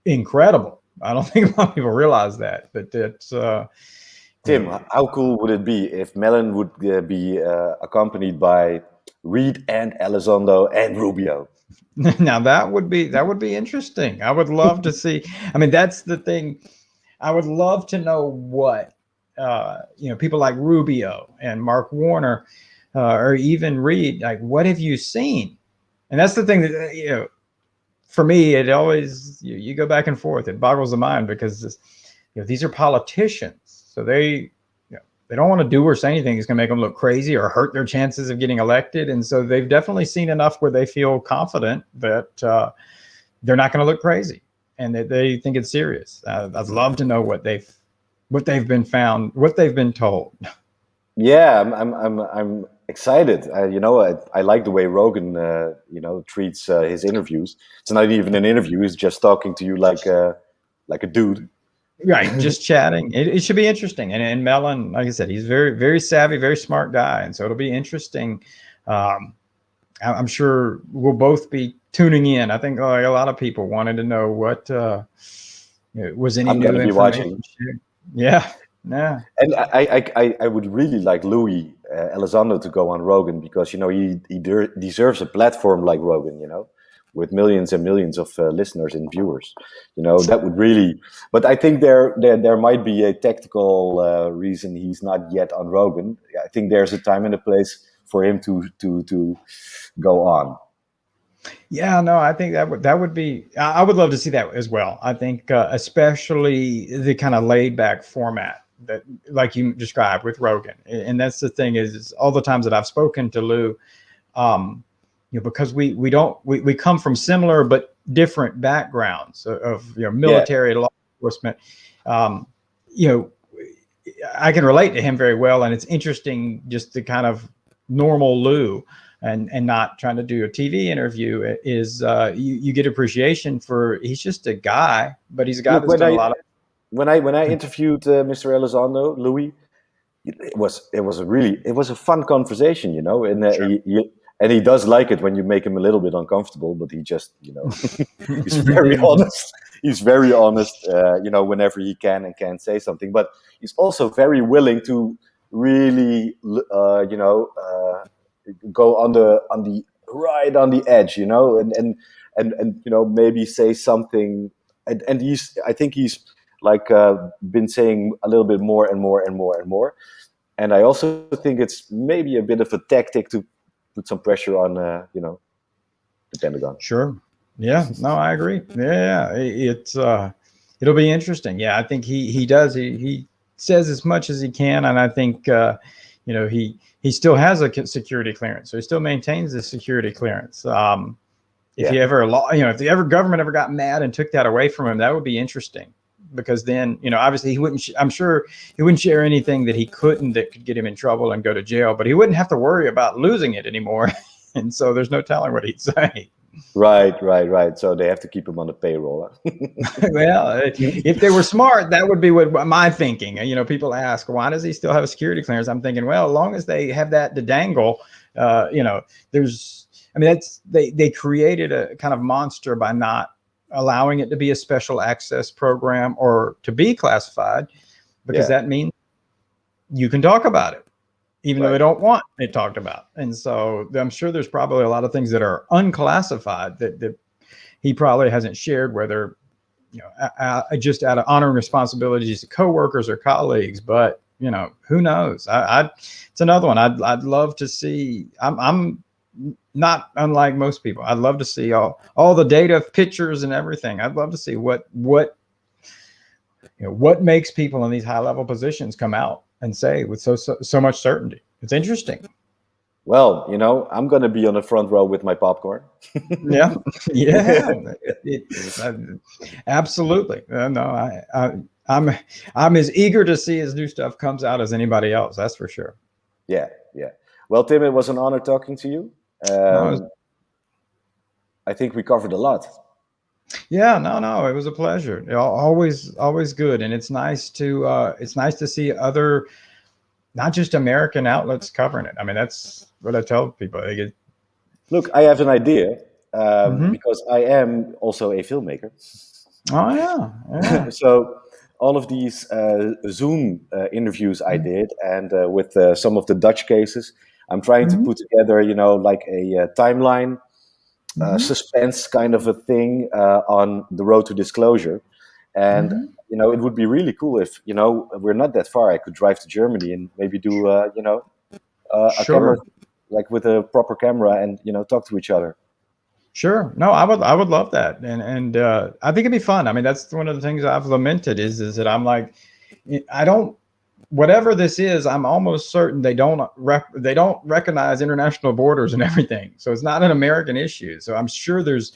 incredible. I don't think a lot of people realize that, but it's. Uh, Tim, how cool would it be if Mellon would uh, be uh, accompanied by Reid and Elizondo and Rubio? now that would be that would be interesting. I would love to see. I mean, that's the thing. I would love to know what uh, you know people like Rubio and Mark Warner, uh, or even Reid. Like, what have you seen? And that's the thing that uh, you know for me, it always you, you, go back and forth. It boggles the mind because this, you know, these are politicians, so they, they don't want to do or say anything that's going to make them look crazy or hurt their chances of getting elected. And so they've definitely seen enough where they feel confident that uh, they're not going to look crazy and that they think it's serious. Uh, I'd love to know what they've what they've been found, what they've been told. Yeah, I'm I'm, I'm excited. Uh, you know, I, I like the way Rogan, uh, you know, treats uh, his interviews. It's not even an interview; he's just talking to you like a like a dude. Right, just chatting. It, it should be interesting. And and Mellon, like I said, he's very very savvy, very smart guy, and so it'll be interesting. Um, I'm sure we'll both be tuning in. I think like a lot of people wanted to know what uh, was any I'm new information. watching. Yeah, yeah. And I, I, I, I would really like Luis uh, Elizondo to go on Rogan because you know he he de deserves a platform like Rogan, you know, with millions and millions of uh, listeners and viewers. You know that would really. But I think there there there might be a tactical uh, reason he's not yet on Rogan. I think there's a time and a place for him to to to go on. Yeah, no, I think that would that would be. I would love to see that as well. I think, uh, especially the kind of laid back format that, like you described with Rogan, and that's the thing is, is all the times that I've spoken to Lou, um, you know, because we we don't we we come from similar but different backgrounds of, of you know military yeah. law enforcement. Um, you know, I can relate to him very well, and it's interesting just the kind of normal Lou and and not trying to do a TV interview is uh, you, you get appreciation for he's just a guy, but he's a guy Look, that's done I, a lot of. When I when I interviewed uh, Mr. Elizondo, Luis, it was it was a really it was a fun conversation, you know, and uh, sure. he, he, and he does like it when you make him a little bit uncomfortable, but he just you know he's very honest. He's very honest, uh, you know, whenever he can and can say something, but he's also very willing to really, uh, you know uh, go on the on the right on the edge, you know, and and and and you know maybe say something. And and he's I think he's like uh, been saying a little bit more and more and more and more. And I also think it's maybe a bit of a tactic to put some pressure on, uh, you know, the Pentagon. Sure. Yeah. No, I agree. Yeah. It's uh, it'll be interesting. Yeah, I think he he does. He he says as much as he can, and I think uh, you know he he still has a security clearance, so he still maintains the security clearance. Um, if yeah. he ever, you know, if the ever government ever got mad and took that away from him, that would be interesting because then, you know, obviously he wouldn't, I'm sure he wouldn't share anything that he couldn't that could get him in trouble and go to jail, but he wouldn't have to worry about losing it anymore. and so there's no telling what he'd say. Right, right, right. So they have to keep him on the payroll. well, if they were smart, that would be what my thinking. You know, people ask, why does he still have a security clearance? I'm thinking, well, as long as they have that to dangle, uh, you know, there's, I mean, that's, they, they created a kind of monster by not allowing it to be a special access program or to be classified because yeah. that means you can talk about it even right. though they don't want it talked about. And so I'm sure there's probably a lot of things that are unclassified that, that he probably hasn't shared, whether you know, just out of honoring responsibilities to coworkers or colleagues. But you know, who knows? I, I it's another one. I'd I'd love to see. I'm I'm not unlike most people. I'd love to see all all the data, pictures, and everything. I'd love to see what what you know what makes people in these high level positions come out and say with so, so, so much certainty. It's interesting. Well, you know, I'm going to be on the front row with my popcorn. yeah, yeah, it, it, absolutely. Uh, no, I, I, I'm, I'm as eager to see as new stuff comes out as anybody else. That's for sure. Yeah, yeah. Well, Tim, it was an honor talking to you. Um. I think we covered a lot. Yeah, no, no, it was a pleasure. Always, always good, and it's nice to uh, it's nice to see other, not just American outlets covering it. I mean, that's what I tell people. Get... Look, I have an idea um, mm -hmm. because I am also a filmmaker. Oh yeah, yeah. so all of these uh, Zoom uh, interviews I mm-hmm. did, and uh, with uh, some of the Dutch cases, I'm trying mm -hmm. to mm-hmm. put together, you know, like a uh, timeline uh, mm-hmm. suspense kind of a thing uh, on the road to disclosure. And mm-hmm. you know, it would be really cool if you know we're not that far. I could drive to Germany and maybe do uh, you know uh, a camera like with a proper camera and you know talk to each other. Sure. No, I would I would love that. And and uh, I think it'd be fun. I mean, that's one of the things I've lamented is is that I'm like I don't whatever this is, I'm almost certain they don't they don't recognize international borders and everything. So it's not an American issue. So I'm sure there's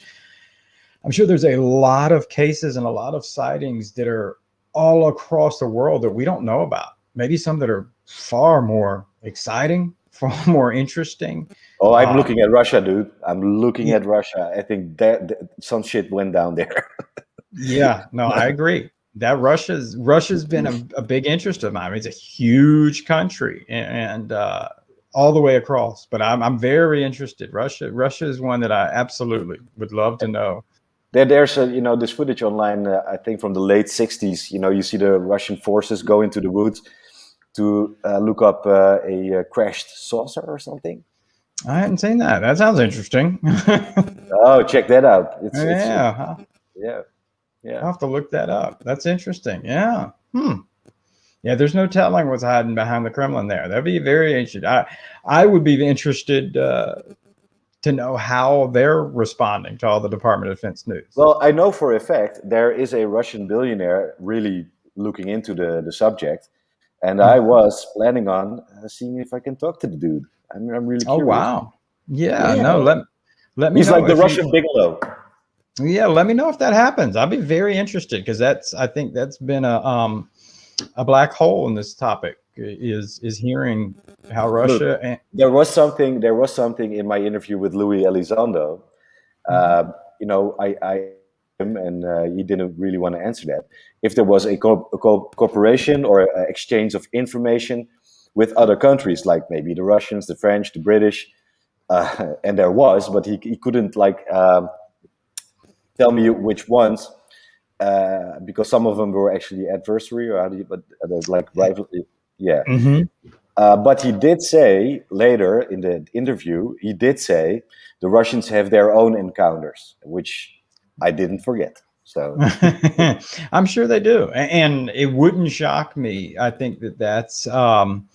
I'm sure there's a lot of cases and a lot of sightings that are all across the world that we don't know about. Maybe some that are far more exciting, far more interesting. Oh, I'm um, looking at Russia, dude. I'm looking yeah. at Russia. I think that, that some shit went down there. yeah, no, I agree. That Russia's Russia's been a, a, big interest of mine. It's a huge country and uh, all the way across. But I'm I'm very interested. Russia Russia is one that I absolutely would love to know. There, there's a, you know this footage online. Uh, I think from the late '60s. You know, you see the Russian forces go into the woods to uh, look up uh, a uh, crashed saucer or something. I hadn't seen that. That sounds interesting. oh, check that out. It's, yeah. It's, yeah. Yeah. I'll have to look that up. That's interesting. Yeah. Hmm. Yeah, there's no telling what's hiding behind the Kremlin there. That'd be very interesting. I, I would be interested uh, to know how they're responding to all the Department of Defense news. Well, I know for a fact there is a Russian billionaire really looking into the, the subject. And I mm-hmm. was planning on uh, seeing if I can talk to the dude. I'm, I'm really oh, curious. Oh, wow. Yeah, yeah, no, let, let me He's like the Russian Bigelow. Yeah, let me know if that happens. I'll be very interested because that's, I think that's been a, um, a black hole in this topic is is hearing how Russia Look, and there was something there was something in my interview with Luis Elizondo. Mm -hmm. uh, you know, I, I him and uh, he didn't really want to answer that. If there was a, co a co cooperation or a exchange of information with other countries, like maybe the Russians, the French, the British, uh, and there was, but he, he couldn't like um, tell me which ones uh, because some of them were actually adversary or how do you, but uh, like rival, yeah. Mm -hmm. but he did say later in the interview, he did say the Russians have their own encounters, which I didn't forget. So I'm sure they do. And it wouldn't shock me. I think that that's, um,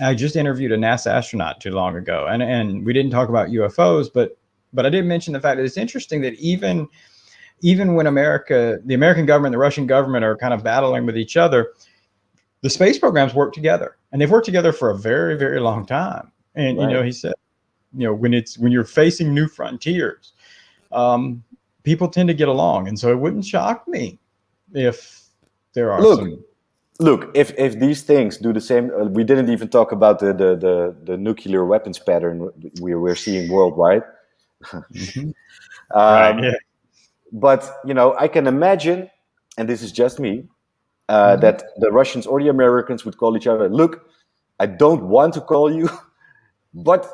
I just interviewed a NASA astronaut too long ago and, and we didn't talk about UFOs, but, but I did mention the fact that it's interesting that even, even when America, the American government, the Russian government are kind of battling with each other, the space programs work together and they've worked together for a very, very long time. And, right. you know, he said, you know, when it's, when you're facing new frontiers, um, people tend to get along. And so it wouldn't shock me if there are look, some... Look, if, if these things do the same, uh, we didn't even talk about the, the, the, the nuclear weapons pattern we, we're seeing worldwide. Mm -hmm. um, yeah. But, you know, I can imagine, and this is just me, uh, mm -hmm. that the Russians or the Americans would call each other, look, I don't want to call you, but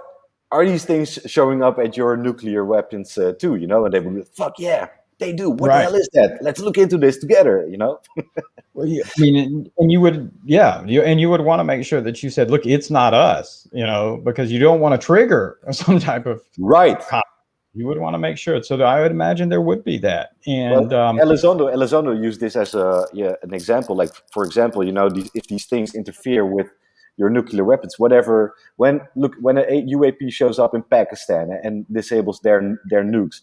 are these things showing up at your nuclear weapons uh, too? You know, and they would be, fuck yeah, they do. What right. the hell is that? Let's look into this together. You know. well, yeah, I mean, and you would, yeah, you and you would want to make sure that you said, look, it's not us. You know, because you don't want to trigger some type of right. You would want to make sure. So I would imagine there would be that. And well, um, Elizondo, Elizondo used this as a yeah an example. Like for example, you know, these, if these things interfere with your nuclear weapons, whatever. When look when a UAP shows up in Pakistan and disables their their nukes,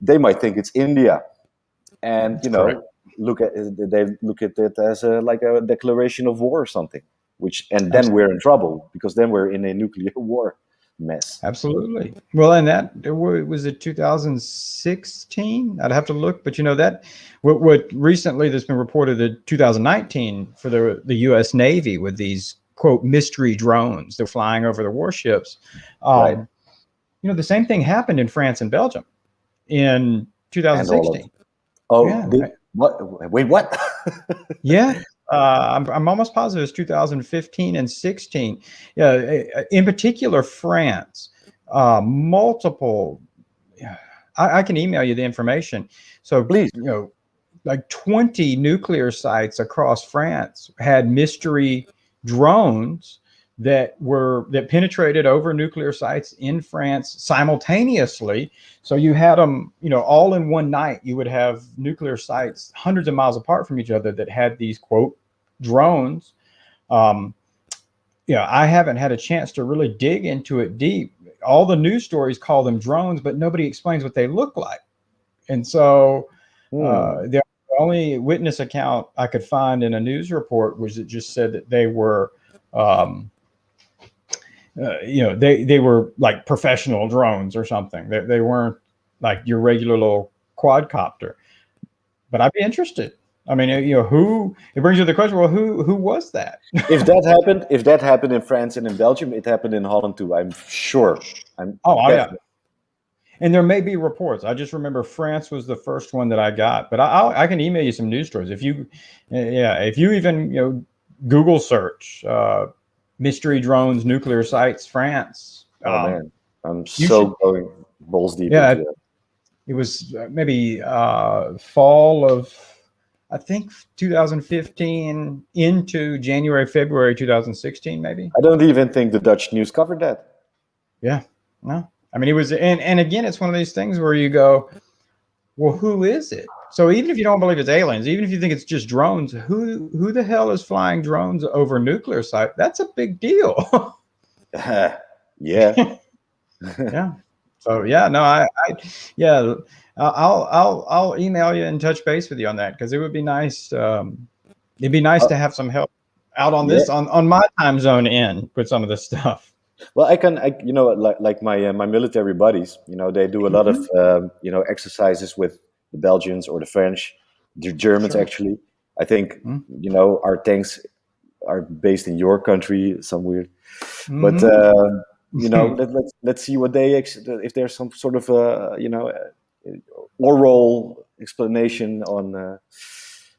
they might think it's India, and you know Correct. look at they look at it as a like a declaration of war or something. Which and then Absolutely. we're in trouble because then we're in a nuclear war mess. Absolutely. Well, and that was it 2016. I'd have to look, but you know that what, what recently there's been reported that 2019 for the the U.S. Navy with these quote mystery drones. They're flying over the warships. Um, right. You know, the same thing happened in France and Belgium in 2016. Oh, yeah, what? Wait, what? yeah. Uh, I'm, I'm almost positive it's 2015 and 16. Yeah, in particular, France, uh, multiple. I, I can email you the information. So please, you know, like 20 nuclear sites across France had mystery drones that were that penetrated over nuclear sites in France simultaneously. So you had them, you know, all in one night. You would have nuclear sites hundreds of miles apart from each other that had these quote drones. Um, you know, I haven't had a chance to really dig into it deep. all the news stories call them drones, but nobody explains what they look like. And so Hmm. uh, the only witness account I could find in a news report was it just said that they were, um, uh, you know, they they were like professional drones or something. They they weren't like your regular little quadcopter. But I'd be interested. I mean, you know, who? It brings you to the question. Well, who who was that? if that happened, if that happened in France and in Belgium, it happened in Holland too. I'm sure. I'm Oh, oh, yeah. And there may be reports. I just remember France was the first one that I got, but I, I'll, I can email you some news stories if you, yeah, if you even you know Google search uh, mystery drones, nuclear sites, France. Oh um, man, I'm so should- going balls deep. Yeah, into that. It was uh, maybe uh, fall of, I think 2015 into January, February 2016, maybe. I don't even think the Dutch news covered that. Yeah, no. I mean, it was, and and again, it's one of these things where you go, well, who is it? So even if you don't believe it's aliens, even if you think it's just drones, who who the hell is flying drones over nuclear site? That's a big deal. yeah. yeah. So yeah, no, I, I yeah, I'll I'll I'll email you and touch base with you on that because it would be nice. Um, it'd be nice to have some help out on this on on my time zone end with some of this stuff. Well, I can, I, you know, like like my uh, my military buddies, you know, they do a lot of Mm-hmm. um, you know exercises with the Belgians or the French, the Germans Sure. actually. I think Mhm. you know our tanks are based in your country, some weird, but Mhm. uh, you know, let, let's let's see what they ex- if there's some sort of uh, you know uh, oral explanation on uh,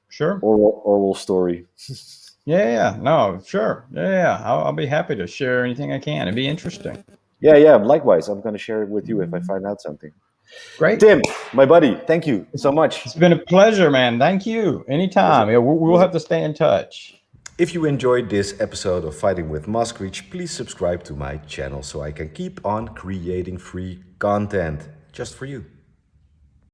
sure. oral oral story. Yeah, yeah, no, sure. Yeah, yeah. I'll, I'll be happy to share anything I can. It'd be interesting. Yeah, yeah. Likewise, I'm gonna share it with you if I find out something. Great. Tim, my buddy, thank you so much. It's been a pleasure, man. Thank you. Anytime. Yeah, we'll, we'll have to stay in touch. If you enjoyed this episode of Fighting with Moskvich, please subscribe to my channel so I can keep on creating free content just for you.